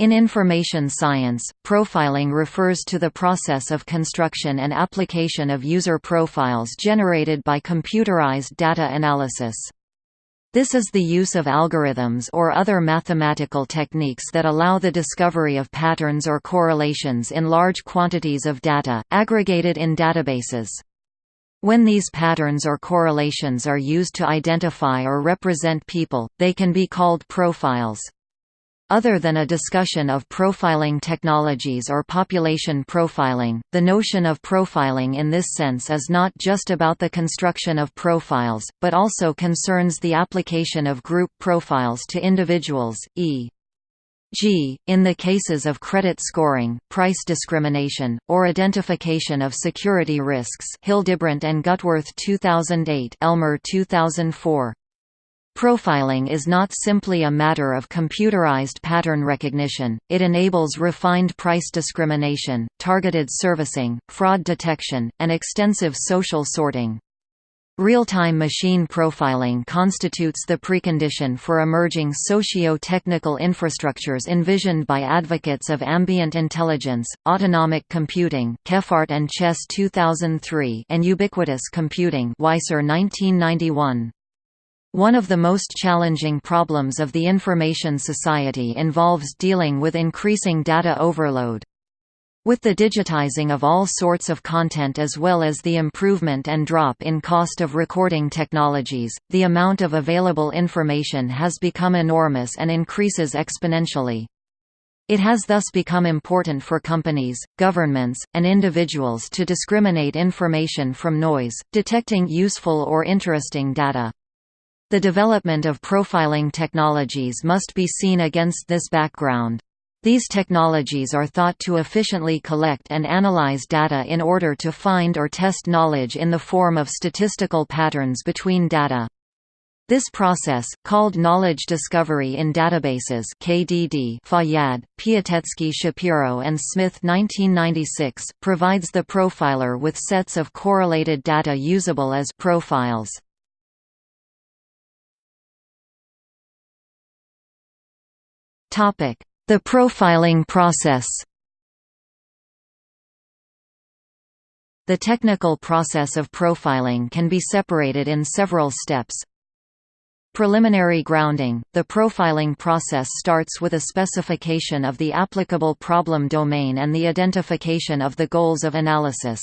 In information science, profiling refers to the process of construction and application of user profiles generated by computerized data analysis. This is the use of algorithms or other mathematical techniques that allow the discovery of patterns or correlations in large quantities of data, aggregated in databases. When these patterns or correlations are used to identify or represent people, they can be called profiles. Other than a discussion of profiling technologies or population profiling, the notion of profiling in this sense is not just about the construction of profiles, but also concerns the application of group profiles to individuals, e.g., in the cases of credit scoring, price discrimination, or identification of security risks Hildebrandt and Gutwirth 2008 Elmer 2004. Profiling is not simply a matter of computerized pattern recognition, it enables refined price discrimination, targeted servicing, fraud detection, and extensive social sorting. Real-time machine profiling constitutes the precondition for emerging socio-technical infrastructures envisioned by advocates of ambient intelligence, autonomic computing Kephart and Chess 2003 and ubiquitous computing Weiser 1991. One of the most challenging problems of the information society involves dealing with increasing data overload. With the digitizing of all sorts of content as well as the improvement and drop in cost of recording technologies, the amount of available information has become enormous and increases exponentially. It has thus become important for companies, governments, and individuals to discriminate information from noise, detecting useful or interesting data. The development of profiling technologies must be seen against this background. These technologies are thought to efficiently collect and analyze data in order to find or test knowledge in the form of statistical patterns between data. This process, called knowledge discovery in databases KDD Fayyad, Piatetsky Shapiro and Smyth 1996, provides the profiler with sets of correlated data usable as profiles. The profiling process The technical process of profiling can be separated in several steps. Preliminary grounding – The profiling process starts with a specification of the applicable problem domain and the identification of the goals of analysis.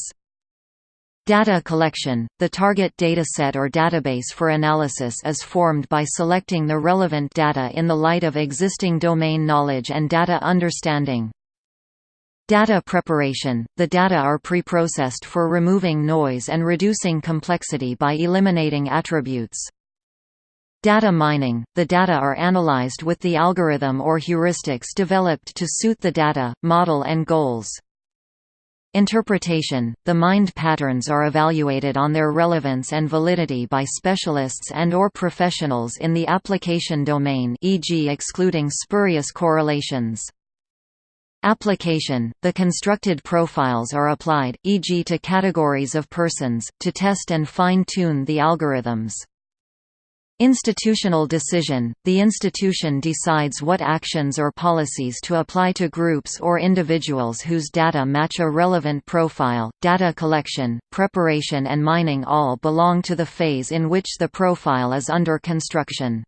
Data collection – The target dataset or database for analysis is formed by selecting the relevant data in the light of existing domain knowledge and data understanding. Data preparation – The data are preprocessed for removing noise and reducing complexity by eliminating attributes. Data mining – The data are analyzed with the algorithm or heuristics developed to suit the data, model and goals. Interpretation – The mined patterns are evaluated on their relevance and validity by specialists and or professionals in the application domain e.g. excluding spurious correlations. Application – The constructed profiles are applied, e.g. to categories of persons, to test and fine-tune the algorithms. Institutional decision – The institution decides what actions or policies to apply to groups or individuals whose data match a relevant profile. Data collection, preparation and mining all belong to the phase in which the profile is under construction.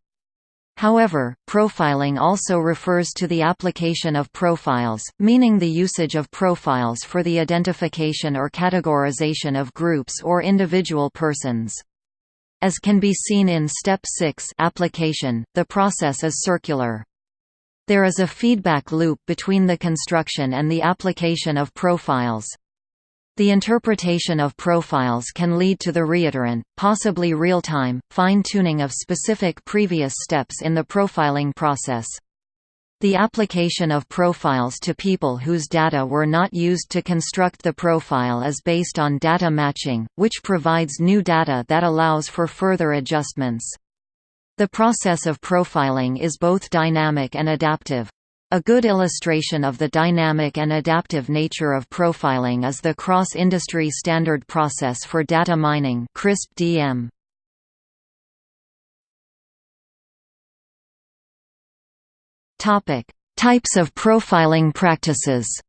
However, profiling also refers to the application of profiles, meaning the usage of profiles for the identification or categorization of groups or individual persons. As can be seen in Step 6 application, the process is circular. There is a feedback loop between the construction and the application of profiles. The interpretation of profiles can lead to the reiterant, possibly real-time, fine-tuning of specific previous steps in the profiling process. The application of profiles to people whose data were not used to construct the profile is based on data matching, which provides new data that allows for further adjustments. The process of profiling is both dynamic and adaptive. A good illustration of the dynamic and adaptive nature of profiling is the cross-industry standard process for data mining CRISP-DM. Topic: Types of profiling practices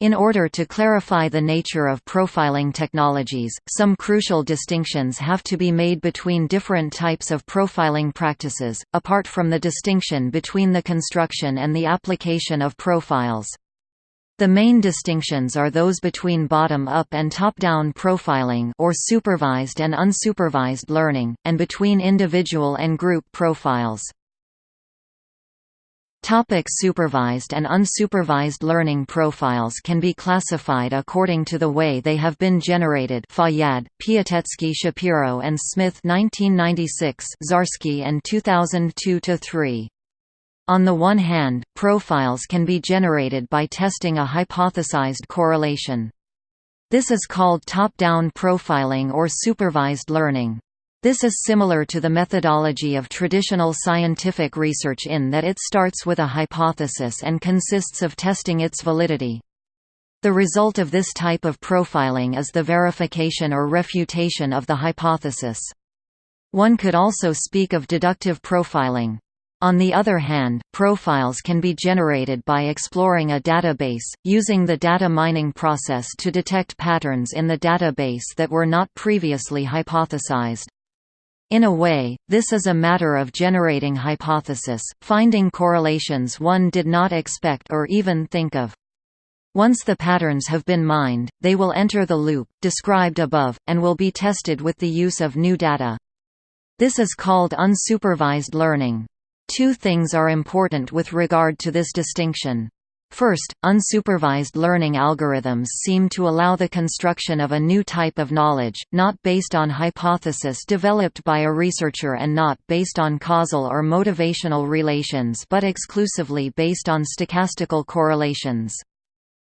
In order to clarify the nature of profiling technologies, some crucial distinctions have to be made between different types of profiling practices, apart from the distinction between the construction and the application of profiles. The main distinctions are those between bottom-up and top-down profiling or supervised and unsupervised learning, and between individual and group profiles. Topic supervised and unsupervised learning profiles can be classified according to the way they have been generated Fayyad, Piatetsky Shapiro and Smyth 1996 Zarsky and 2002-3. On the one hand, profiles can be generated by testing a hypothesized correlation. This is called top-down profiling or supervised learning. This is similar to the methodology of traditional scientific research in that it starts with a hypothesis and consists of testing its validity. The result of this type of profiling is the verification or refutation of the hypothesis. One could also speak of deductive profiling. On the other hand, profiles can be generated by exploring a database, using the data mining process to detect patterns in the database that were not previously hypothesized. In a way, this is a matter of generating hypothesis, finding correlations one did not expect or even think of. Once the patterns have been mined, they will enter the loop, described above, and will be tested with the use of new data. This is called unsupervised learning. Two things are important with regard to this distinction. First, unsupervised learning algorithms seem to allow the construction of a new type of knowledge, not based on hypothesis developed by a researcher and not based on causal or motivational relations but exclusively based on stochastical correlations.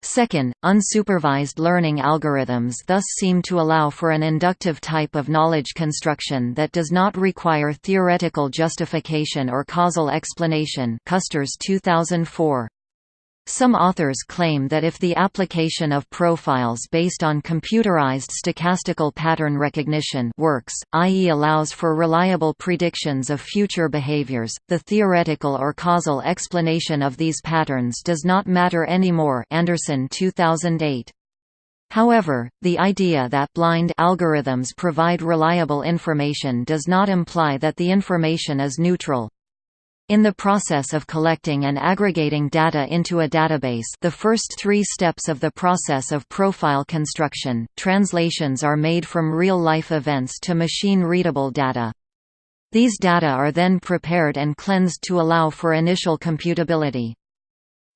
Second, unsupervised learning algorithms thus seem to allow for an inductive type of knowledge construction that does not require theoretical justification or causal explanation Custers 2004. Some authors claim that if the application of profiles based on computerized stochastical pattern recognition works, i.e. allows for reliable predictions of future behaviors, the theoretical or causal explanation of these patterns does not matter anymore Anderson 2008. However, the idea that blind algorithms provide reliable information does not imply that the information is neutral. In the process of collecting and aggregating data into a database the first three steps of the process of profile construction, translations are made from real-life events to machine-readable data. These data are then prepared and cleansed to allow for initial computability.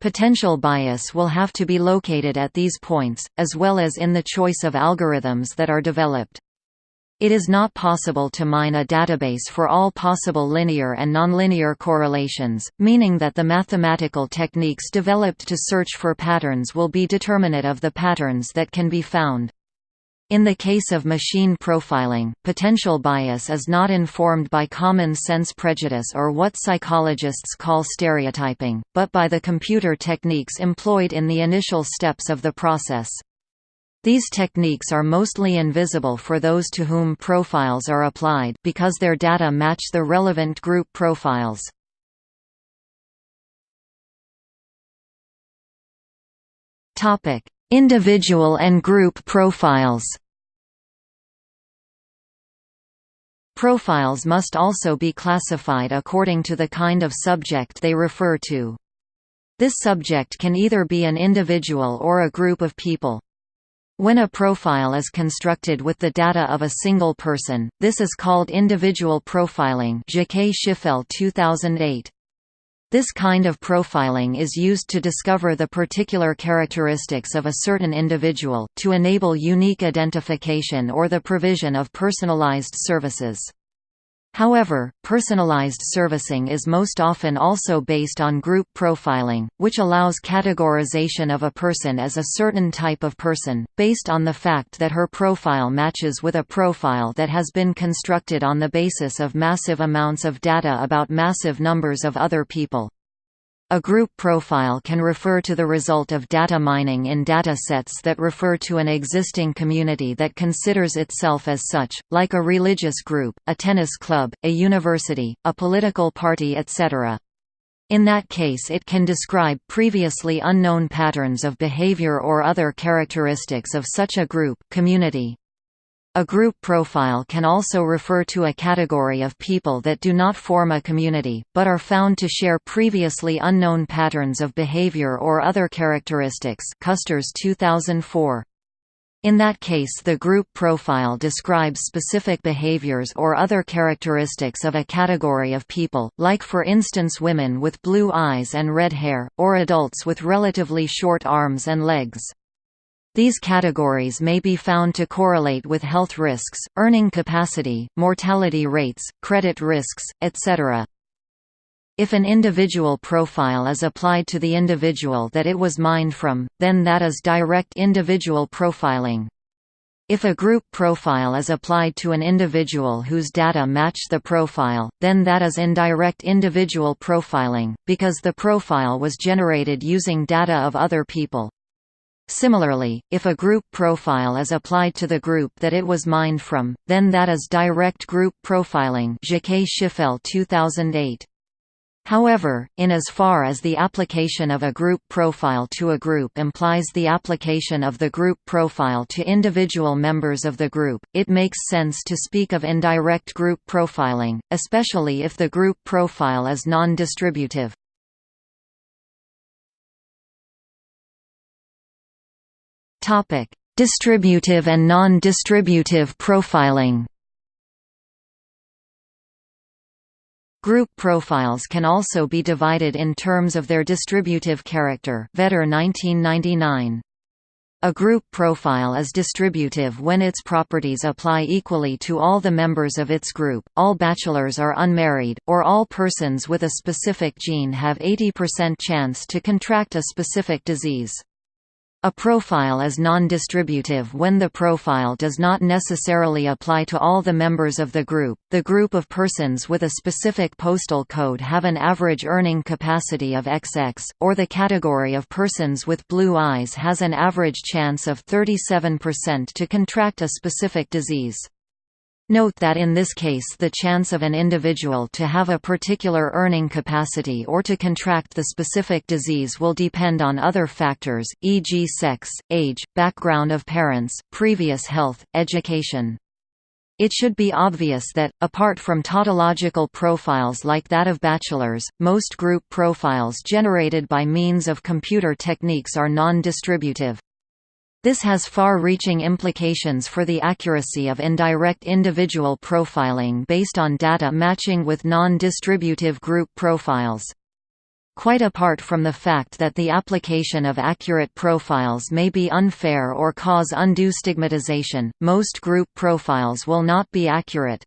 Potential bias will have to be located at these points, as well as in the choice of algorithms that are developed. It is not possible to mine a database for all possible linear and nonlinear correlations, meaning that the mathematical techniques developed to search for patterns will be determinate of the patterns that can be found. In the case of machine profiling, potential bias is not informed by common sense prejudice or what psychologists call stereotyping, but by the computer techniques employed in the initial steps of the process. These techniques are mostly invisible for those to whom profiles are applied because their data match the relevant group profiles. Topic: Individual and group profiles. Profiles must also be classified according to the kind of subject they refer to. This subject can either be an individual or a group of people. When a profile is constructed with the data of a single person, this is called individual profiling Jaquet-Chiffelle 2008. This kind of profiling is used to discover the particular characteristics of a certain individual, to enable unique identification or the provision of personalized services. However, personalized servicing is most often also based on group profiling, which allows categorization of a person as a certain type of person, based on the fact that her profile matches with a profile that has been constructed on the basis of massive amounts of data about massive numbers of other people. A group profile can refer to the result of data mining in data sets that refer to an existing community that considers itself as such, like a religious group, a tennis club, a university, a political party etc. In that case it can describe previously unknown patterns of behavior or other characteristics of such a group community. A group profile can also refer to a category of people that do not form a community, but are found to share previously unknown patterns of behavior or other characteristics Custers 2004. In that case the group profile describes specific behaviors or other characteristics of a category of people, like for instance women with blue eyes and red hair, or adults with relatively short arms and legs. These categories may be found to correlate with health risks, earning capacity, mortality rates, credit risks, etc. If an individual profile is applied to the individual that it was mined from, then that is direct individual profiling. If a group profile is applied to an individual whose data match the profile, then that is indirect individual profiling, because the profile was generated using data of other people. Similarly, if a group profile is applied to the group that it was mined from, then that is direct group profiling Jaquet-Chiffelle 2008. However, in as far as the application of a group profile to a group implies the application of the group profile to individual members of the group, it makes sense to speak of indirect group profiling, especially if the group profile is non-distributive. Topic: Distributive and non-distributive profiling. Group profiles can also be divided in terms of their distributive character. Vedder 1999. A group profile is distributive when its properties apply equally to all the members of its group, all bachelors are unmarried, or all persons with a specific gene have 80% chance to contract a specific disease. A profile is non-distributive when the profile does not necessarily apply to all the members of the group. The group of persons with a specific postal code have an average earning capacity of XX, or the category of persons with blue eyes has an average chance of 37% to contract a specific disease. Note that in this case the chance of an individual to have a particular earning capacity or to contract the specific disease will depend on other factors, e.g. sex, age, background of parents, previous health, education. It should be obvious that, apart from tautological profiles like that of bachelors, most group profiles generated by means of computer techniques are non-distributive. This has far-reaching implications for the accuracy of indirect individual profiling based on data matching with non-distributive group profiles. Quite apart from the fact that the application of accurate profiles may be unfair or cause undue stigmatization, most group profiles will not be accurate.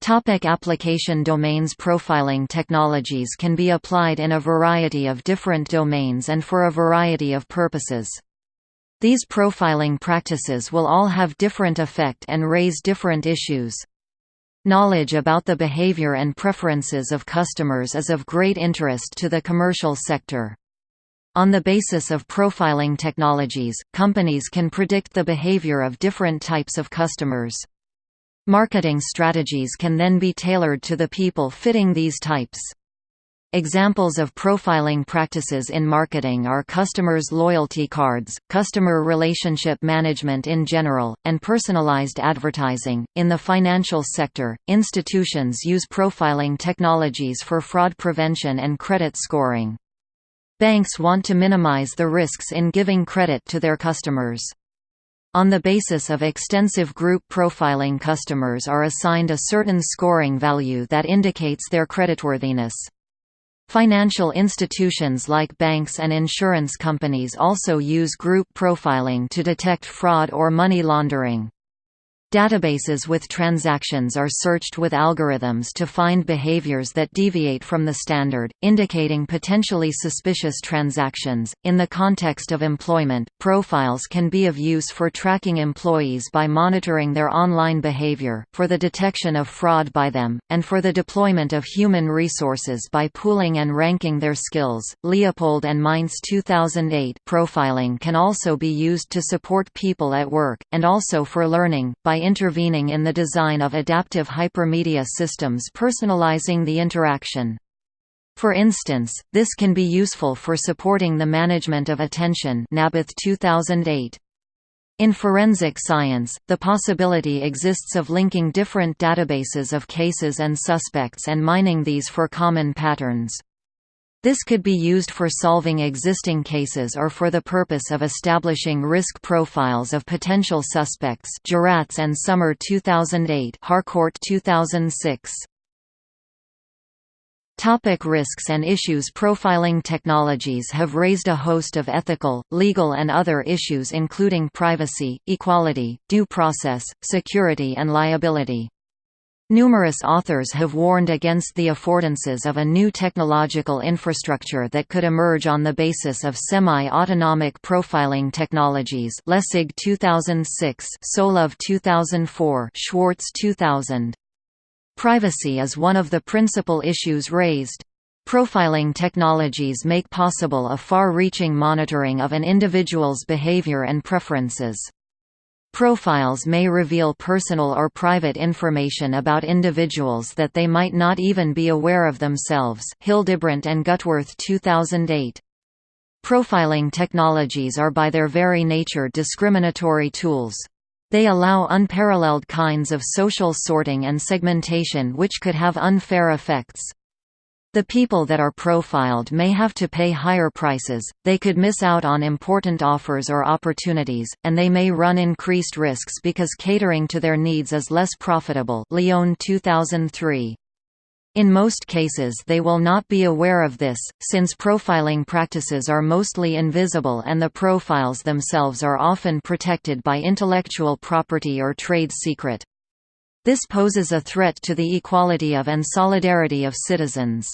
Topic application domains Profiling technologies can be applied in a variety of different domains and for a variety of purposes. These profiling practices will all have different effect and raise different issues. Knowledge about the behavior and preferences of customers is of great interest to the commercial sector. On the basis of profiling technologies, companies can predict the behavior of different types of customers. Marketing strategies can then be tailored to the people fitting these types. Examples of profiling practices in marketing are customers' loyalty cards, customer relationship management in general, and personalized advertising. In the financial sector, institutions use profiling technologies for fraud prevention and credit scoring. Banks want to minimize the risks in giving credit to their customers. On the basis of extensive group profiling customers are assigned a certain scoring value that indicates their creditworthiness. Financial institutions like banks and insurance companies also use group profiling to detect fraud or money laundering. Databases with transactions are searched with algorithms to find behaviors that deviate from the standard, indicating potentially suspicious transactions. In the context of employment, profiles can be of use for tracking employees by monitoring their online behavior, for the detection of fraud by them, and for the deployment of human resources by pooling and ranking their skills. Leopold and Meints 2008 profiling can also be used to support people at work, and also for learning, by intervening in the design of adaptive hypermedia systems personalizing the interaction. For instance, this can be useful for supporting the management of attention Nabeth 2008. In forensic science, the possibility exists of linking different databases of cases and suspects and mining these for common patterns. This could be used for solving existing cases or for the purpose of establishing risk profiles of potential suspects. Juratz and Sommer 2008 Harcourt 2006 Topic risks and issues. Profiling technologies have raised a host of ethical, legal and other issues including privacy, equality, due process, security and liability. Numerous authors have warned against the affordances of a new technological infrastructure that could emerge on the basis of semi-autonomic profiling technologies Lessig 2006, Solove 2004, Schwartz 2000. Privacy is one of the principal issues raised. Profiling technologies make possible a far-reaching monitoring of an individual's behavior and preferences. Profiles may reveal personal or private information about individuals that they might not even be aware of themselves Hildebrandt and Gutwirth 2008. Profiling technologies are by their very nature discriminatory tools. They allow unparalleled kinds of social sorting and segmentation which could have unfair effects. The people that are profiled may have to pay higher prices, they could miss out on important offers or opportunities, and they may run increased risks because catering to their needs is less profitable Lyon 2003. In most cases they will not be aware of this, since profiling practices are mostly invisible and the profiles themselves are often protected by intellectual property or trade secret. This poses a threat to the equality of and solidarity of citizens.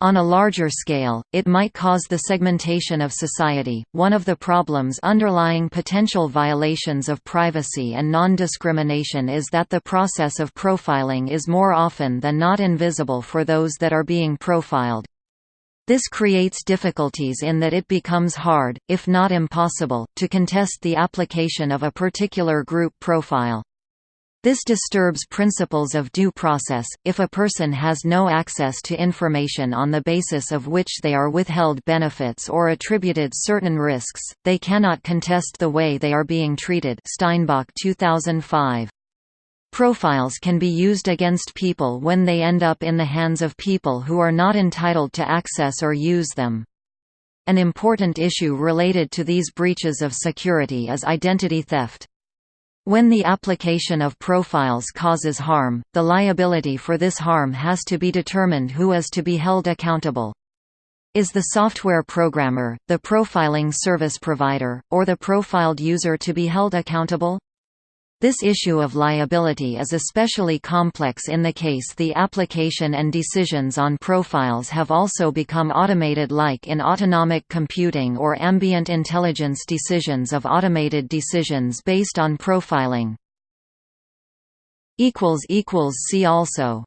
On a larger scale, it might cause the segmentation of society. One of the problems underlying potential violations of privacy and non discrimination is that the process of profiling is more often than not invisible for those that are being profiled. This creates difficulties in that it becomes hard, if not impossible, to contest the application of a particular group profile. This disturbs principles of due process. If a person has no access to information on the basis of which they are withheld benefits or attributed certain risks, they cannot contest the way they are being treated. Steinbock 2005. Profiles can be used against people when they end up in the hands of people who are not entitled to access or use them. An important issue related to these breaches of security is identity theft. When the application of profiles causes harm, the liability for this harm has to be determined who is to be held accountable. Is the software programmer, the profiling service provider, or the profiled user to be held accountable? This issue of liability is especially complex in the case the application and decisions on profiles have also become automated like in autonomic computing or ambient intelligence decisions of automated decisions based on profiling. See also